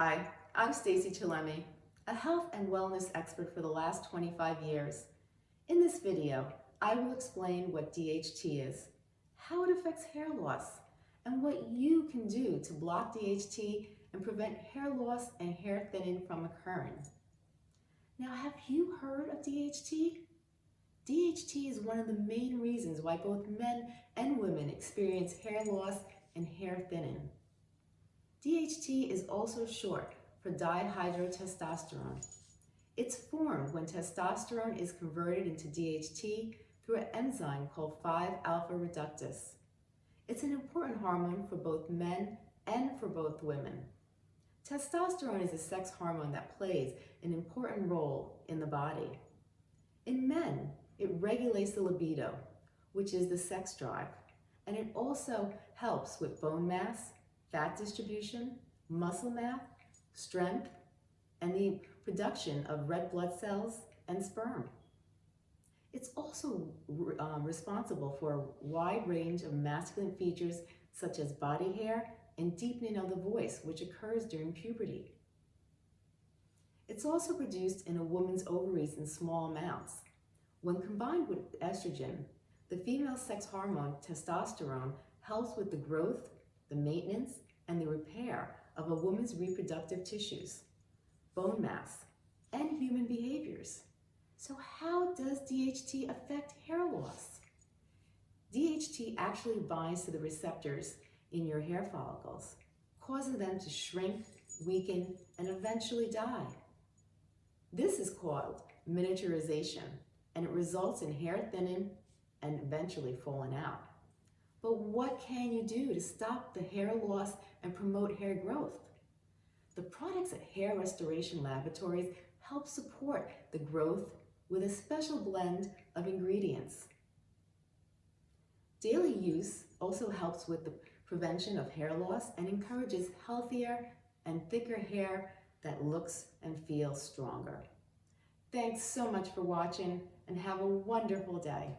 Hi, I'm Stacy Chillemi, a health and wellness expert for the last 25 years. In this video, I will explain what DHT is, how it affects hair loss, and what you can do to block DHT and prevent hair loss and hair thinning from occurring. Now, have you heard of DHT? DHT is one of the main reasons why both men and women experience hair loss and hair thinning. DHT is also short for dihydrotestosterone. It's formed when testosterone is converted into DHT through an enzyme called 5-alpha reductase. It's an important hormone for both men and for both women. Testosterone is a sex hormone that plays an important role in the body. In men, it regulates the libido, which is the sex drive, and it also helps with bone mass, fat distribution, muscle mass, strength, and the production of red blood cells and sperm. It's also um, responsible for a wide range of masculine features such as body hair and deepening of the voice, which occurs during puberty. It's also produced in a woman's ovaries in small amounts. When combined with estrogen, the female sex hormone testosterone helps with the growth, the maintenance, and the repair of a woman's reproductive tissues, bone mass, and human behaviors. So how does DHT affect hair loss? DHT actually binds to the receptors in your hair follicles, causing them to shrink, weaken, and eventually die. This is called miniaturization, and it results in hair thinning and eventually falling out. But what can you do to stop the hair loss and promote hair growth? The products at Hair Restoration Laboratories help support the growth with a special blend of ingredients. Daily use also helps with the prevention of hair loss and encourages healthier and thicker hair that looks and feels stronger. Thanks so much for watching and have a wonderful day.